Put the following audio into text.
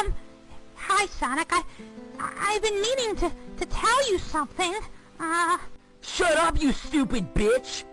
Um, hi, Sonic. I, I've been meaning to, to tell you something. Uh... Shut up, you stupid bitch!